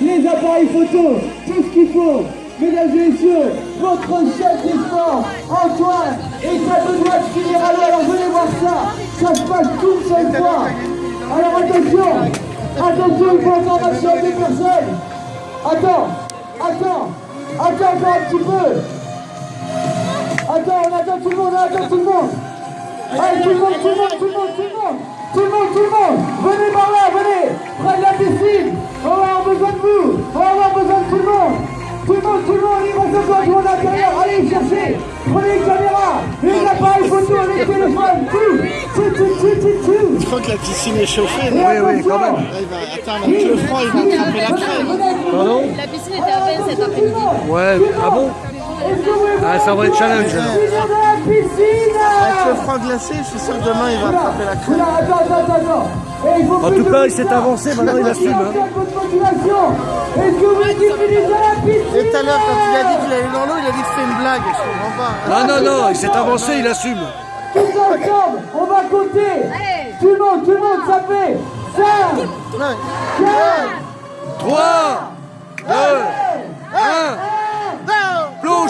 Les appareils photo, tout ce qu'il faut. Mesdames et messieurs, votre chef des Antoine, et ça de finir à. Alors venez voir ça. Ça se passe toute cette fois. Alors attention, attention, il faut encore maximum de personnes. Attends, attends, attends encore un petit peu. Attends, on attend tout le monde, on attend tout le monde. Allez, tout le monde, tout le monde, tout le monde, tout le monde. Tout le monde, tout le monde, venez par là, on va avoir besoin de tout le monde. Tout le monde, tout le monde, il reste encore du monde à l'intérieur. Allez, cherchez, prenez une caméra, les appareils photo, les téléphones, tout, tout, tout, tout, tout, tout. Je crois que la piscine est chauffée. Et non attention. Là, il va, attends, avec le froid, il va attraper la crème. Pardon? La piscine était à peine cet après-midi. Ouais, ah bon Ah, ça va être challenge. Avec le froid glacé, je suis sûr que demain, il va attraper la crème. Oula, attends, attends, attends, attends. Et il faut En tout cas, il s'est avancé, maintenant il assume. hein. Et tout à l'heure, quand il a dit qu'il allait dans l'eau, il a dit que c'était une blague. Je comprends pas. Non, non, non, il s'est avancé, il assume. Tous ensemble, on va compter. Tout le monde, tout le monde, ça fait 5, Non. 4, 3, 2, 1,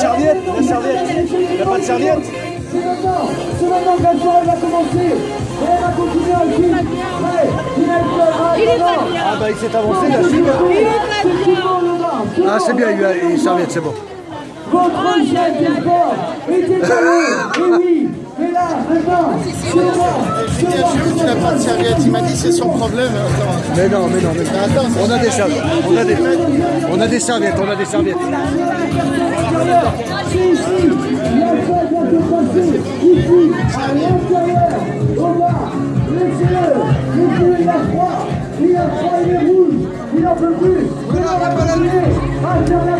serviette, la serviette. Il n'a pas de serviette. C'est maintenant, c'est maintenant que la soirée va commencer. Et elle va continuer Il est pas bien. Ah bah il s'est avancé, il assume. Ah c'est bien, il a une serviette, c'est bon. Votre chef des sports était à l'eau. Et oui, pas Tu n'as pas de serviette, il m'a dit c'est son problème. Mais non, mais non, mais attends, on a des serviettes, on a des, on a des serviettes, on a des serviettes. Il a il a il a